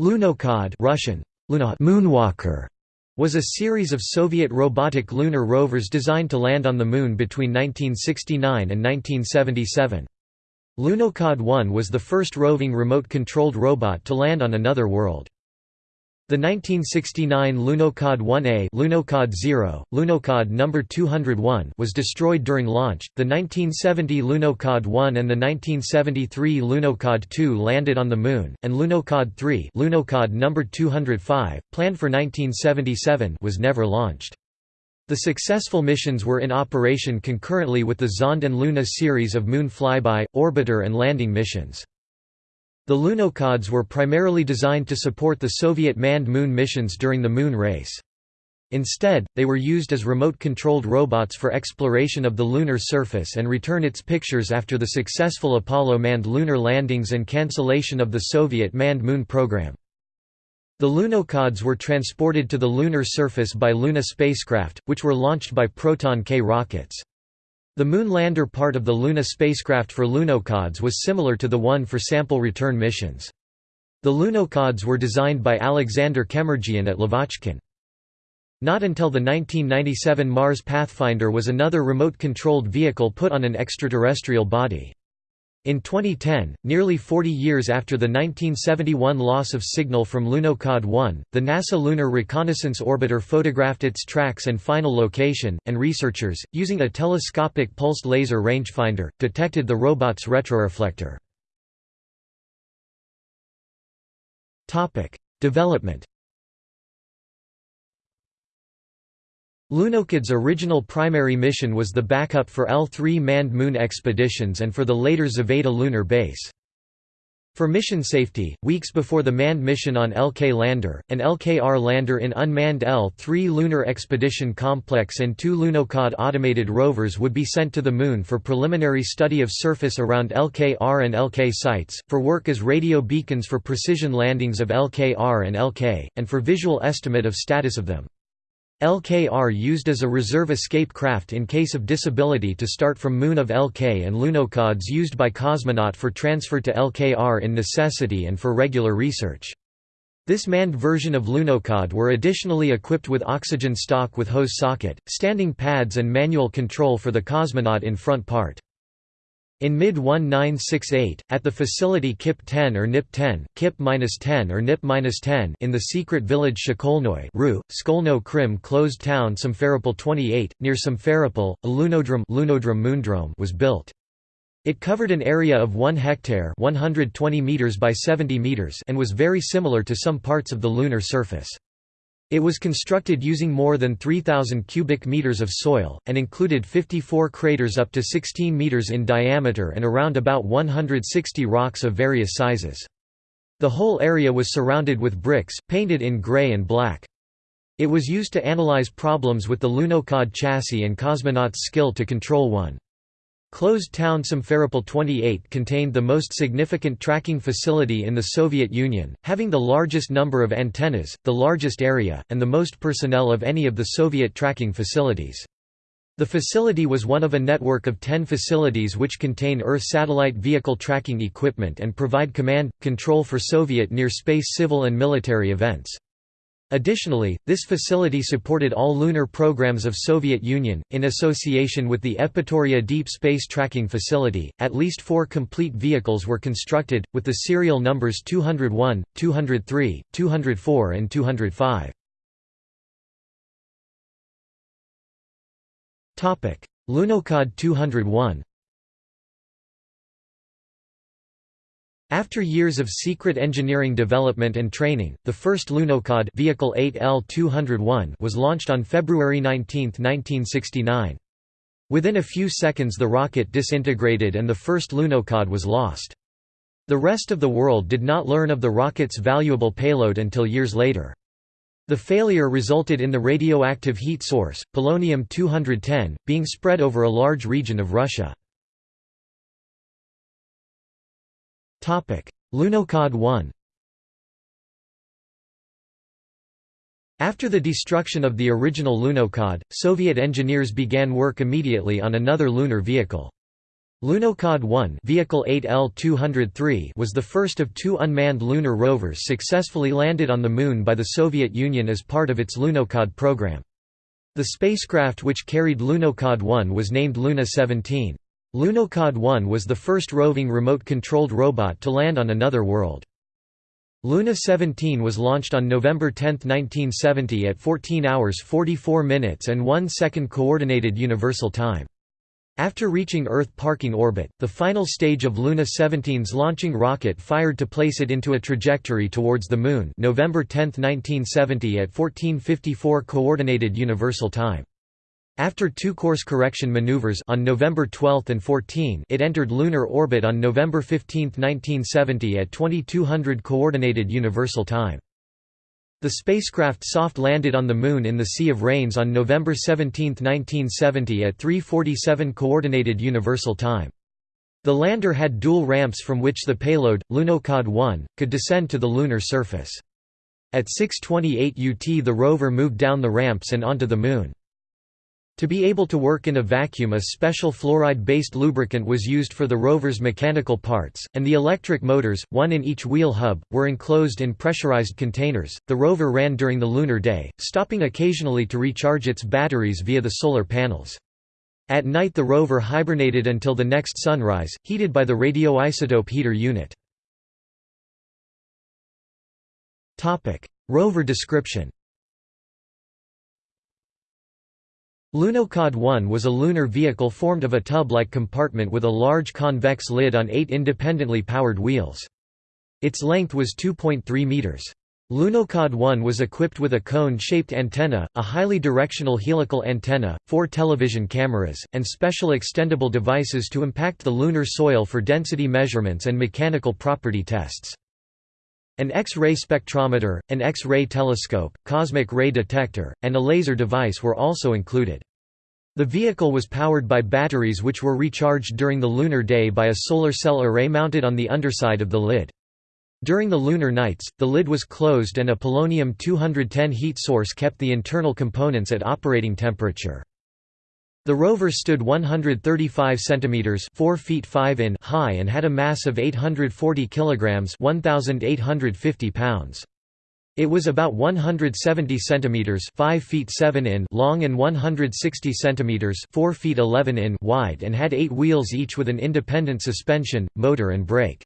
Lunokhod Russian, Moonwalker was a series of Soviet robotic lunar rovers designed to land on the Moon between 1969 and 1977. Lunokhod 1 was the first roving remote-controlled robot to land on another world. The 1969 Lunokhod 1A Lunokhod 0, Lunokhod number 201 was destroyed during launch. The 1970 Lunokhod 1 and the 1973 Lunokhod 2 landed on the moon, and Lunokhod 3, Lunokhod number 205, planned for 1977, was never launched. The successful missions were in operation concurrently with the Zond and Luna series of moon flyby, orbiter and landing missions. The Lunokhods were primarily designed to support the Soviet manned moon missions during the moon race. Instead, they were used as remote-controlled robots for exploration of the lunar surface and return its pictures after the successful Apollo manned lunar landings and cancellation of the Soviet manned moon program. The Lunokhods were transported to the lunar surface by Luna spacecraft, which were launched by Proton K rockets. The moon lander part of the Luna spacecraft for Lunokhods was similar to the one for sample return missions. The Lunokhods were designed by Alexander Kemurdzhian at Lavochkin. Not until the 1997 Mars Pathfinder was another remote-controlled vehicle put on an extraterrestrial body. In 2010, nearly 40 years after the 1971 loss of signal from Lunokhod 1, the NASA Lunar Reconnaissance Orbiter photographed its tracks and final location, and researchers, using a telescopic pulsed laser rangefinder, detected the robot's retroreflector. Development Lunokhod's original primary mission was the backup for L-3 manned moon expeditions and for the later Zvezda lunar base. For mission safety, weeks before the manned mission on LK Lander, an LKR lander in unmanned L-3 Lunar Expedition Complex and two Lunokhod automated rovers would be sent to the Moon for preliminary study of surface around LKR and LK sites, for work as radio beacons for precision landings of LKR and LK, and for visual estimate of status of them. LKR used as a reserve escape craft in case of disability to start from Moon of LK and Lunokhods used by cosmonaut for transfer to LKR in necessity and for regular research. This manned version of Lunokhod were additionally equipped with oxygen stock with hose socket, standing pads and manual control for the cosmonaut in front part. In mid-1968, at the facility KIP-10 or NIP-10, KIP-10 or NIP-10 in the secret village Shkolnoye Ru, Skolno Krim closed town Simferopol 28, near Simferopol, a lunodrome, lunodrome moondrome was built. It covered an area of 1 hectare 120 meters by 70 meters and was very similar to some parts of the lunar surface. It was constructed using more than 3,000 cubic meters of soil, and included 54 craters up to 16 meters in diameter and around about 160 rocks of various sizes. The whole area was surrounded with bricks, painted in gray and black. It was used to analyze problems with the Lunokhod chassis and cosmonauts' skill to control one. Closed town Simferopol 28 contained the most significant tracking facility in the Soviet Union, having the largest number of antennas, the largest area, and the most personnel of any of the Soviet tracking facilities. The facility was one of a network of 10 facilities which contain Earth satellite vehicle tracking equipment and provide command, control for Soviet near-space civil and military events. Additionally, this facility supported all lunar programs of Soviet Union. In association with the Yevpatoria Deep Space Tracking Facility, at least four complete vehicles were constructed, with the serial numbers 201, 203, 204, and 205. Lunokhod 201 After years of secret engineering development and training, the first Lunokhod Vehicle 8L201 was launched on February 19, 1969. Within a few seconds the rocket disintegrated and the first Lunokhod was lost. The rest of the world did not learn of the rocket's valuable payload until years later. The failure resulted in the radioactive heat source, polonium-210, being spread over a large region of Russia. Lunokhod 1 After the destruction of the original Lunokhod, Soviet engineers began work immediately on another lunar vehicle. Lunokhod 1 Vehicle 8L-203 was the first of two unmanned lunar rovers successfully landed on the Moon by the Soviet Union as part of its Lunokhod program. The spacecraft which carried Lunokhod 1 was named Luna 17. Lunokhod 1 was the first roving remote-controlled robot to land on another world. Luna 17 was launched on November 10, 1970 at 14 hours 44 minutes and 1 second Coordinated Universal Time. After reaching Earth parking orbit, the final stage of Luna 17's launching rocket fired to place it into a trajectory towards the Moon November 10, 1970 at 1454 Coordinated Universal Time. After two course correction maneuvers on November 12 and 14 it entered lunar orbit on November 15, 1970 at 2200 Coordinated Universal Time. The spacecraft soft landed on the Moon in the Sea of Rains on November 17, 1970 at 3.47 Coordinated Universal Time. The lander had dual ramps from which the payload, Lunokhod 1, could descend to the lunar surface. At 6.28 UT the rover moved down the ramps and onto the Moon. To be able to work in a vacuum a special fluoride-based lubricant was used for the rover's mechanical parts, and the electric motors, one in each wheel hub, were enclosed in pressurized containers. The rover ran during the lunar day, stopping occasionally to recharge its batteries via the solar panels. At night the rover hibernated until the next sunrise, heated by the radioisotope heater unit. Rover description Lunokhod 1 was a lunar vehicle formed of a tub-like compartment with a large convex lid on eight independently powered wheels. Its length was 2.3 meters. Lunokhod 1 was equipped with a cone-shaped antenna, a highly directional helical antenna, four television cameras, and special extendable devices to impact the lunar soil for density measurements and mechanical property tests. An X-ray spectrometer, an X-ray telescope, cosmic ray detector, and a laser device were also included. The vehicle was powered by batteries which were recharged during the lunar day by a solar cell array mounted on the underside of the lid. During the lunar nights, the lid was closed and a polonium-210 heat source kept the internal components at operating temperature. The rover stood 135 centimeters, 4 feet 5 in high and had a mass of 840 kilograms, 1850 pounds. It was about 170 centimeters, 5 feet 7 in long and 160 centimeters, 4 feet 11 in wide and had 8 wheels each with an independent suspension, motor and brake.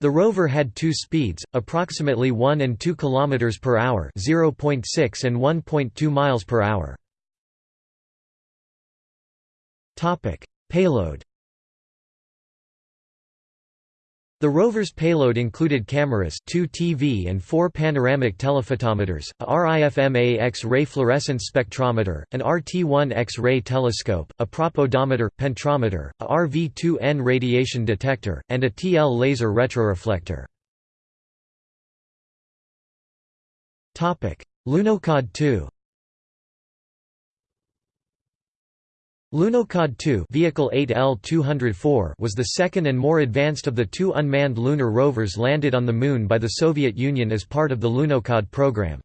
The rover had two speeds, approximately 1 and 2 km per hour, 0.6 and 1.2 miles per hour. Topic: Payload. The rover's payload included cameras, two TV and four panoramic telephotometers, a RIFMA X-ray fluorescence spectrometer, an RT1 X-ray telescope, a prop odometer, penetrometer, a RV2N radiation detector, and a TL laser retroreflector. Lunokhod 2 Lunokhod 2 Vehicle 8L-204 was the second and more advanced of the two unmanned lunar rovers landed on the Moon by the Soviet Union as part of the Lunokhod program.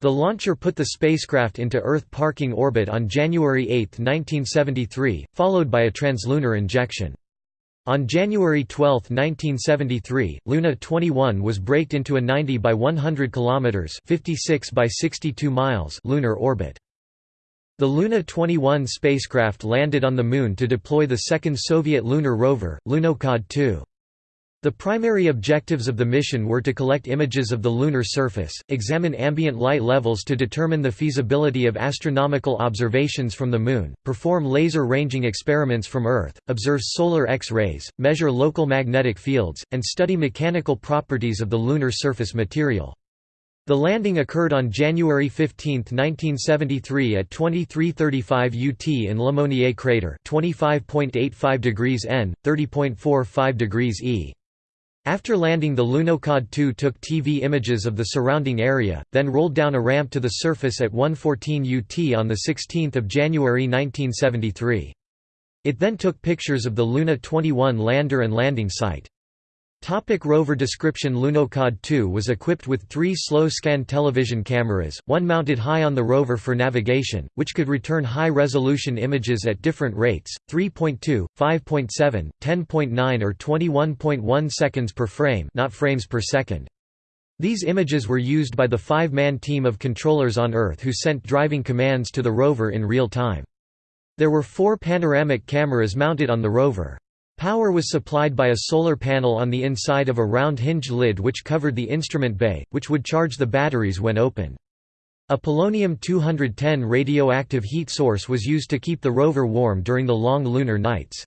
The launcher put the spacecraft into Earth parking orbit on January 8, 1973, followed by a translunar injection. On January 12, 1973, Luna 21 was braked into a 90 by 100 km 56 by 62 miles lunar orbit. The Luna 21 spacecraft landed on the Moon to deploy the second Soviet lunar rover, Lunokhod 2. The primary objectives of the mission were to collect images of the lunar surface, examine ambient light levels to determine the feasibility of astronomical observations from the Moon, perform laser ranging experiments from Earth, observe solar X-rays, measure local magnetic fields, and study mechanical properties of the lunar surface material. The landing occurred on January 15, 1973 at 2335 UT in Le Monnier crater 25.85 degrees N, 30.45 degrees E. After landing the Lunokhod 2 took TV images of the surrounding area, then rolled down a ramp to the surface at 114 UT on 16 January 1973. It then took pictures of the Luna 21 lander and landing site. Topic rover description Lunokhod 2 was equipped with three slow-scan television cameras, one mounted high on the rover for navigation, which could return high-resolution images at different rates, 3.2, 5.7, 10.9 or 21.1 seconds per frame not frames per second. These images were used by the five-man team of controllers on Earth who sent driving commands to the rover in real time. There were four panoramic cameras mounted on the rover. Power was supplied by a solar panel on the inside of a round hinged lid which covered the instrument bay, which would charge the batteries when open. A polonium-210 radioactive heat source was used to keep the rover warm during the long lunar nights.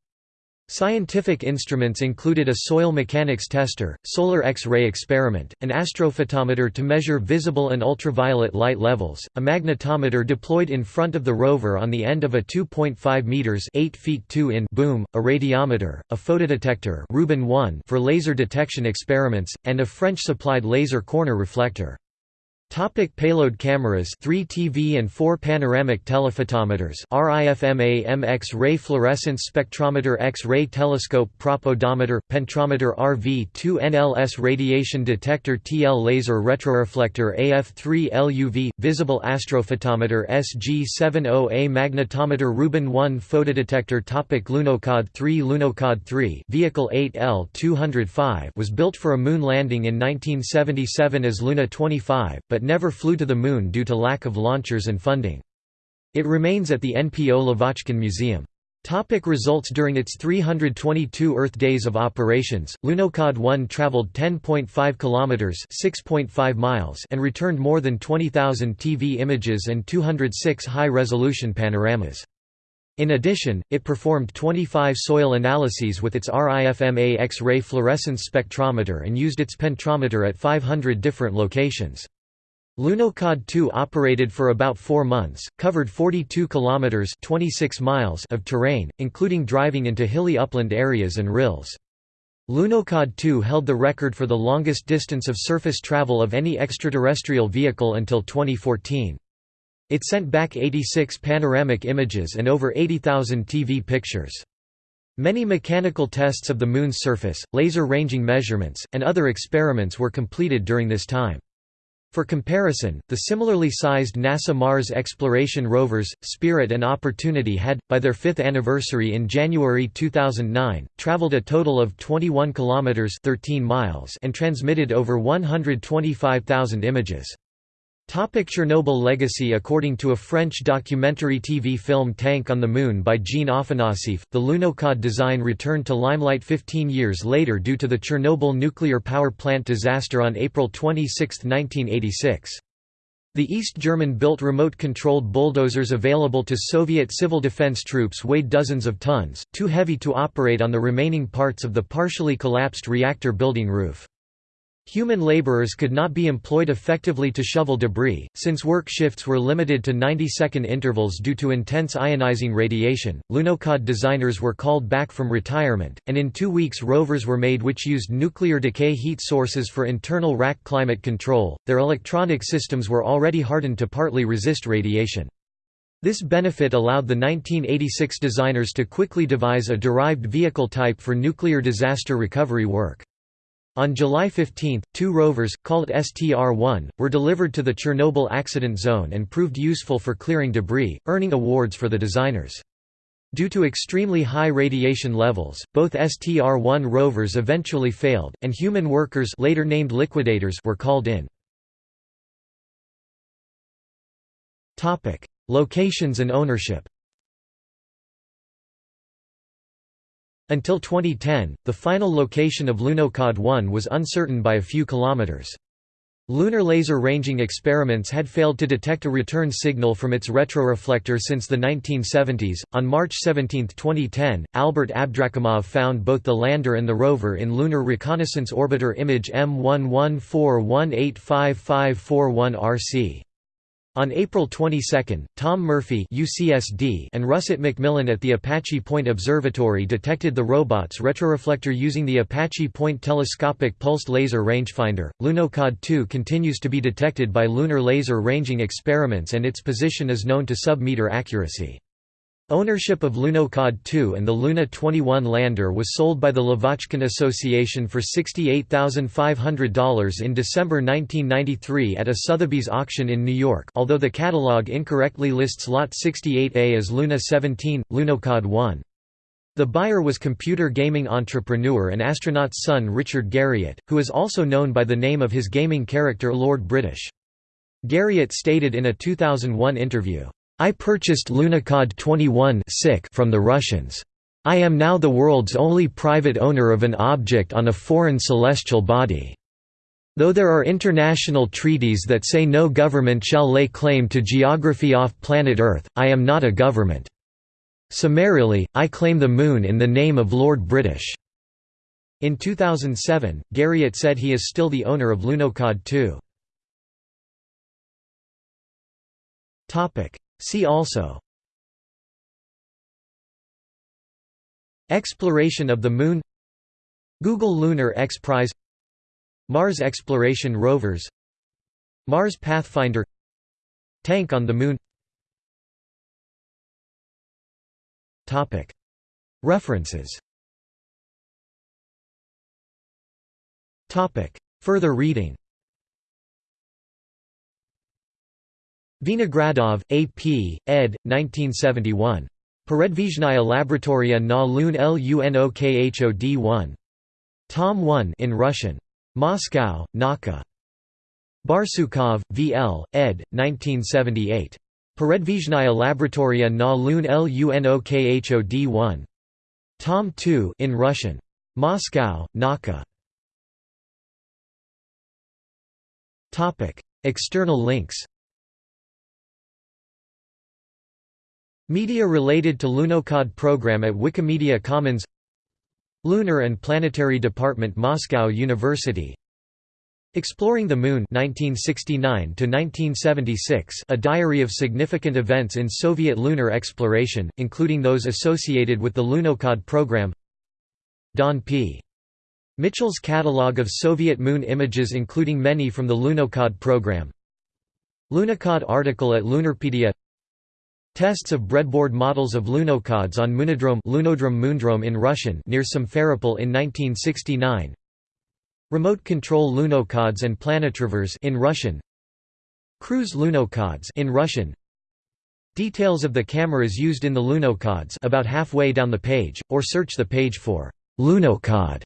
Scientific instruments included a soil mechanics tester, solar X-ray experiment, an astrophotometer to measure visible and ultraviolet light levels, a magnetometer deployed in front of the rover on the end of a 2.5 meters (8 feet 2 in) boom, a radiometer, a photodetector Rubin 1 for laser detection experiments, and a French-supplied laser corner reflector. Topic payload cameras 3 TV and 4 panoramic telephotometers RIFMA X-ray fluorescence spectrometer X-ray telescope propodometer, penetrometer RV2 NLS radiation detector TL laser retroreflector AF3 LUV, visible astrophotometer SG70A magnetometer Rubin 1 photodetector topic Lunokhod 3 Lunokhod 3 Vehicle 8L-205 was built for a moon landing in 1977 as Luna 25, but but never flew to the Moon due to lack of launchers and funding. It remains at the NPO Lavochkin Museum. Topic results During its 322 Earth days of operations, Lunokhod 1 traveled 10.5 kilometers (6.5 miles) and returned more than 20,000 TV images and 206 high-resolution panoramas. In addition, it performed 25 soil analyses with its RIFMA X-ray fluorescence spectrometer and used its penetrometer at 500 different locations. Lunokhod 2 operated for about four months, covered 42 kilometers (26 miles) of terrain, including driving into hilly upland areas and rills. Lunokhod 2 held the record for the longest distance of surface travel of any extraterrestrial vehicle until 2014. It sent back 86 panoramic images and over 80,000 TV pictures. Many mechanical tests of the Moon's surface, laser ranging measurements, and other experiments were completed during this time. For comparison, the similarly sized NASA Mars exploration rovers, Spirit and Opportunity had, by their fifth anniversary in January 2009, traveled a total of 21 kilometers (13 miles) and transmitted over 125,000 images. Topic Chernobyl legacy According to a French documentary TV film Tank on the Moon by Jean Afanassieff, the Lunokhod design returned to limelight 15 years later due to the Chernobyl nuclear power plant disaster on April 26, 1986. The East German-built remote-controlled bulldozers available to Soviet civil defense troops weighed dozens of tons, too heavy to operate on the remaining parts of the partially collapsed reactor building roof. Human laborers could not be employed effectively to shovel debris, since work shifts were limited to 90-second intervals due to intense ionizing radiation. Lunokhod designers were called back from retirement, and in two weeks rovers were made which used nuclear decay heat sources for internal rack climate control. Their electronic systems were already hardened to partly resist radiation. This benefit allowed the 1986 designers to quickly devise a derived vehicle type for nuclear disaster recovery work. On July 15, two rovers, called STR-1, were delivered to the Chernobyl accident zone and proved useful for clearing debris, earning awards for the designers. Due to extremely high radiation levels, both STR-1 rovers eventually failed, and human workers later named liquidators were called in. Locations and ownership Until 2010, the final location of Lunokhod 1 was uncertain by a few kilometers. Lunar laser ranging experiments had failed to detect a return signal from its retroreflector since the 1970s. On March 17, 2010, Albert Abdrakhimov found both the lander and the rover in Lunar Reconnaissance Orbiter image M1141855541 RC. On April 22, Tom Murphy UCSD and Russet McMillan at the Apache Point Observatory detected the robot's retroreflector using the Apache Point Telescopic Pulsed Laser Rangefinder. Lunokhod 2 continues to be detected by lunar laser ranging experiments and its position is known to sub-meter accuracy. Ownership of Lunokhod 2 and the Luna 21 lander was sold by the Lavochkin Association for $68,500 in December 1993 at a Sotheby's auction in New York although the catalog incorrectly lists Lot 68A as Luna 17, Lunokhod 1. The buyer was computer gaming entrepreneur and astronaut's son Richard Garriott, who is also known by the name of his gaming character Lord British. Garriott stated in a 2001 interview, I purchased Lunokhod 21 from the Russians. I am now the world's only private owner of an object on a foreign celestial body. Though there are international treaties that say no government shall lay claim to geography off planet Earth, I am not a government. Summarily, I claim the Moon in the name of Lord British." In 2007, Garriott said he is still the owner of Lunokhod 2. See also. Exploration of the Moon. Google Lunar X Prize. Mars Exploration Rovers. Mars Pathfinder. Tank on the Moon. References. Further reading Vinogradov, A. P., ed. 1971. Peredvizhnaya Laboratoria na Lun Lunokhod 1. Tom 1 in Russian. Moscow, Nauka. Barsukov, V. L., ed. 1978. Peredvizhnaya Laboratoria na Lun Lunokhod 1. Tom 2 in Russian. Moscow, Nauka. External links Media related to Lunokhod program at Wikimedia Commons Lunar and Planetary Department Moscow University. Exploring the Moon 1969 a diary of significant events in Soviet lunar exploration, including those associated with the Lunokhod program. Don P. Mitchell's catalog of Soviet moon images including many from the Lunokhod program. Lunokhod article at Lunarpedia Tests of breadboard models of lunokhods on Moonodrome Lunodrome Moondrome in Russian near Simferopol in 1969 Remote control lunokhods and planetrovers in Russian. Cruise lunokhods in Russian. Details of the cameras used in the lunokhods about halfway down the page, or search the page for «lunokhod»